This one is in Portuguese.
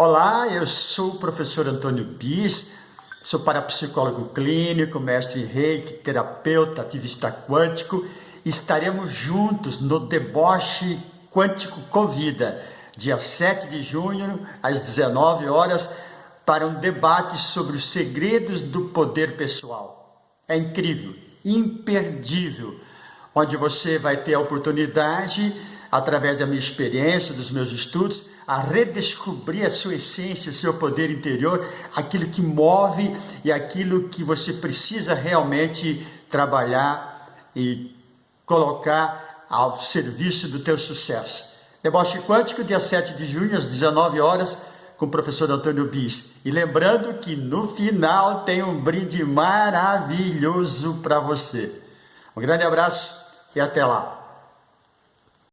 Olá, eu sou o professor Antônio Bis, sou parapsicólogo clínico, mestre em reiki, terapeuta, ativista quântico. Estaremos juntos no Deboche Quântico Convida, dia 7 de junho, às 19 horas, para um debate sobre os segredos do poder pessoal. É incrível, imperdível, onde você vai ter a oportunidade através da minha experiência, dos meus estudos, a redescobrir a sua essência, o seu poder interior, aquilo que move e aquilo que você precisa realmente trabalhar e colocar ao serviço do teu sucesso. Deboche Quântico, dia 7 de junho, às 19 horas, com o professor Antônio Bis. E lembrando que no final tem um brinde maravilhoso para você. Um grande abraço e até lá!